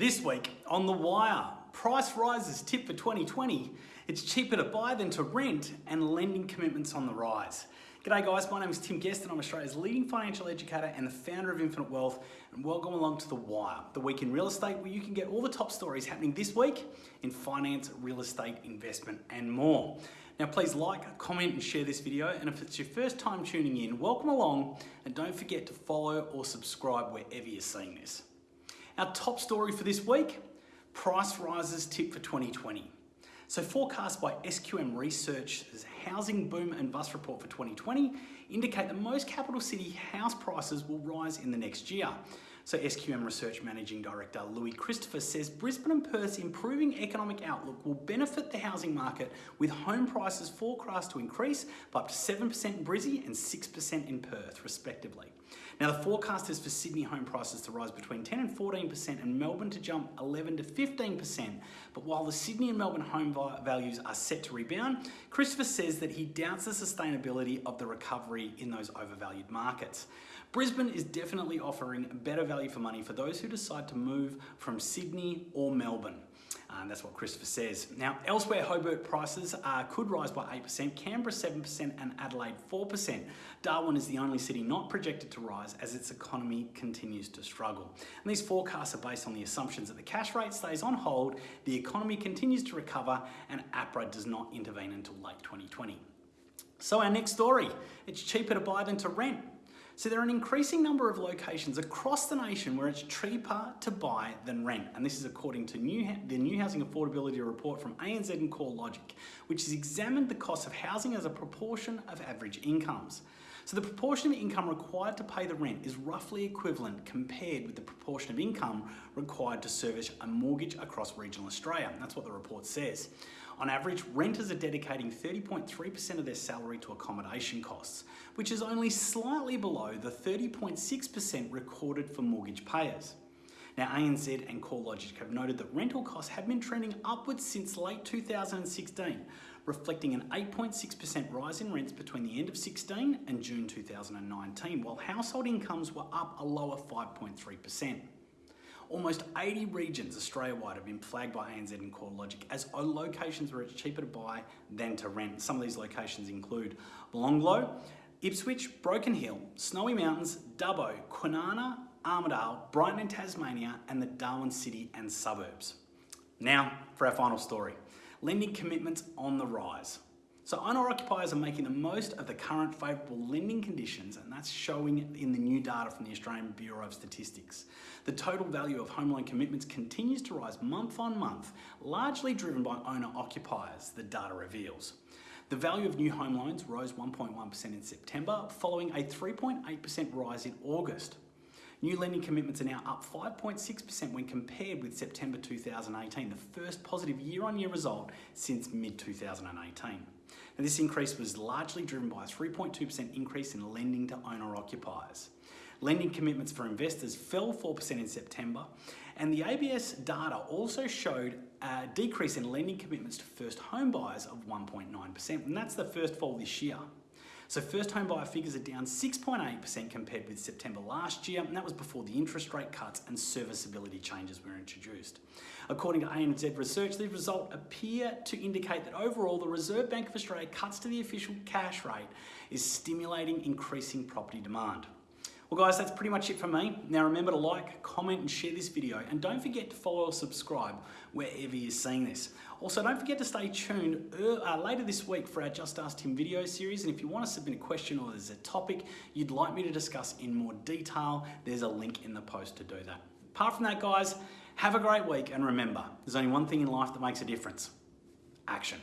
This week on The Wire, price rises tip for 2020. It's cheaper to buy than to rent and lending commitments on the rise. G'day guys, my name is Tim Guest and I'm Australia's leading financial educator and the founder of Infinite Wealth and welcome along to The Wire, the week in real estate where you can get all the top stories happening this week in finance, real estate, investment and more. Now please like, comment and share this video and if it's your first time tuning in, welcome along and don't forget to follow or subscribe wherever you're seeing this. Our top story for this week, price rises tip for 2020. So forecasts by SQM Research's Housing Boom and Bust report for 2020 indicate that most capital city house prices will rise in the next year. So SQM Research Managing Director Louis Christopher says Brisbane and Perth's improving economic outlook will benefit the housing market with home prices forecast to increase by up to 7% in Brizzy and 6% in Perth respectively. Now the forecast is for Sydney home prices to rise between 10 and 14% and Melbourne to jump 11 to 15%. But while the Sydney and Melbourne home values are set to rebound, Christopher says that he doubts the sustainability of the recovery in those overvalued markets. Brisbane is definitely offering better value for money for those who decide to move from Sydney or Melbourne. Um, that's what Christopher says. Now, elsewhere, Hobart prices uh, could rise by 8%, Canberra 7%, and Adelaide 4%. Darwin is the only city not projected to rise as its economy continues to struggle. And these forecasts are based on the assumptions that the cash rate stays on hold, the economy continues to recover, and APRA does not intervene until late 2020. So our next story, it's cheaper to buy than to rent. So there are an increasing number of locations across the nation where it's cheaper to buy than rent. And this is according to new, the New Housing Affordability Report from ANZ and CoreLogic, which has examined the cost of housing as a proportion of average incomes. So the proportion of income required to pay the rent is roughly equivalent compared with the proportion of income required to service a mortgage across regional Australia. That's what the report says. On average, renters are dedicating 30.3% of their salary to accommodation costs, which is only slightly below the 30.6% recorded for mortgage payers. Now ANZ and CoreLogic have noted that rental costs have been trending upwards since late 2016, reflecting an 8.6% rise in rents between the end of 16 and June 2019, while household incomes were up a lower 5.3%. Almost 80 regions Australia-wide have been flagged by ANZ and CoreLogic as locations where it's cheaper to buy than to rent. Some of these locations include Longlow, Ipswich, Broken Hill, Snowy Mountains, Dubbo, Kwinana, Armidale, Brighton in Tasmania, and the Darwin city and suburbs. Now for our final story. Lending commitments on the rise. So owner occupiers are making the most of the current favourable lending conditions and that's showing in the new data from the Australian Bureau of Statistics. The total value of home loan commitments continues to rise month on month, largely driven by owner occupiers, the data reveals. The value of new home loans rose 1.1% in September, following a 3.8% rise in August. New lending commitments are now up 5.6% when compared with September 2018, the first positive year-on-year -year result since mid-2018. And this increase was largely driven by a 3.2% increase in lending to owner-occupiers. Lending commitments for investors fell 4% in September, and the ABS data also showed a decrease in lending commitments to first home buyers of 1.9%, and that's the first fall this year. So first home buyer figures are down 6.8% compared with September last year, and that was before the interest rate cuts and serviceability changes were introduced. According to ANZ research, the result appear to indicate that overall the Reserve Bank of Australia cuts to the official cash rate is stimulating increasing property demand. Well guys, that's pretty much it for me. Now remember to like, comment and share this video and don't forget to follow or subscribe wherever you're seeing this. Also, don't forget to stay tuned uh, later this week for our Just Ask Tim video series and if you want to submit a question or there's a topic you'd like me to discuss in more detail, there's a link in the post to do that. Apart from that guys, have a great week and remember, there's only one thing in life that makes a difference. Action.